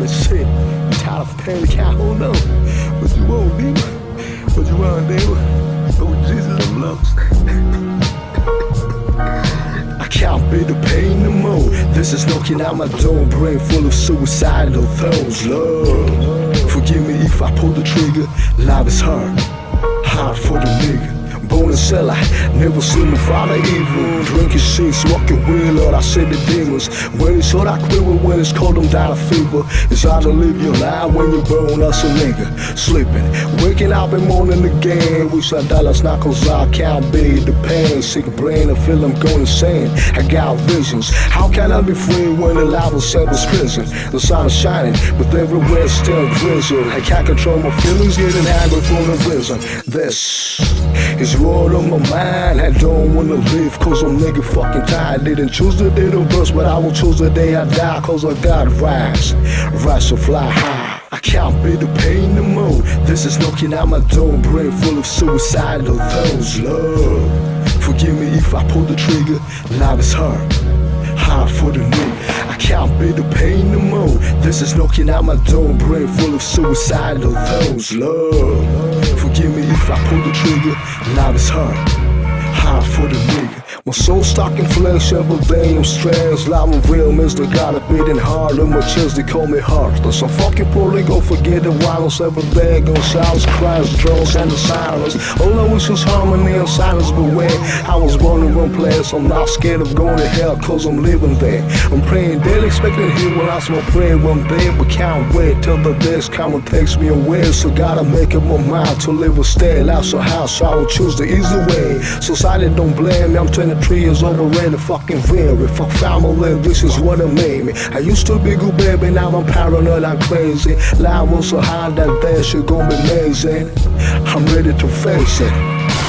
the shit. Tired of pain, can't hold on. What you want, nigga? What you want, nigga? Oh, Jesus, I'm lost. I can't bear the pain no more. This is knocking out my door, brain full of suicidal thoughts. Love, forgive me if I pull the trigger. Life is hard, hard for the nigga. In cellar, never seen my father evil. Drinking shit, smoking weed, Lord, I said the demons. When it's hot, I quiver. When it's cold, I'm down a fever. It's hard to live your life when you're born as a nigga. Sleeping, waking up and morning again. Wish I dollars not cause I can't bear the pain. Sick brain, I feel I'm going insane. I got visions. How can I be free when the life is set was prison? The sun is shining, but everywhere still drizzle. I can't control my feelings, getting angry from the vision. This is what on my mind. I don't wanna live cause I'm nigga fucking tired. Didn't choose the day to burst, but I will choose the day I die cause I gotta rise. Rise to fly high. I can't bear the pain no more. This is knocking out my door, brain full of suicidal thoughts. Love, forgive me if I pull the trigger. Life is hard, hard for the nigga. I can't bear the pain no more. This is knocking out my door, brain full of suicidal thoughts. Lord, forgive me if I pull the trigger. Life is hard, hard for the nigga. My soul stuck in flesh day, I'm strange. Life of real mister got a beating hard. And my chest, they call me heartless. I'm fucking poorly, go forget the violence every day. Gunshots, cries, drones, and the silence. All I wish was harmony and silence, but when I was born in one place, I'm not scared of going to hell, cause I'm living there. I'm praying daily, expecting here when I smell prayer one day, but can't wait till the days come and takes me away. So gotta make up my mind to live or stay. Life's a house, so I will choose the easy way. Society don't blame me, I'm 23 years old already, fucking weary. Fuck family, this is what it made me. I used to be good baby, now I'm paranoid, I'm crazy. Life was so hard that day, shit gon' be amazing. I'm ready to face it.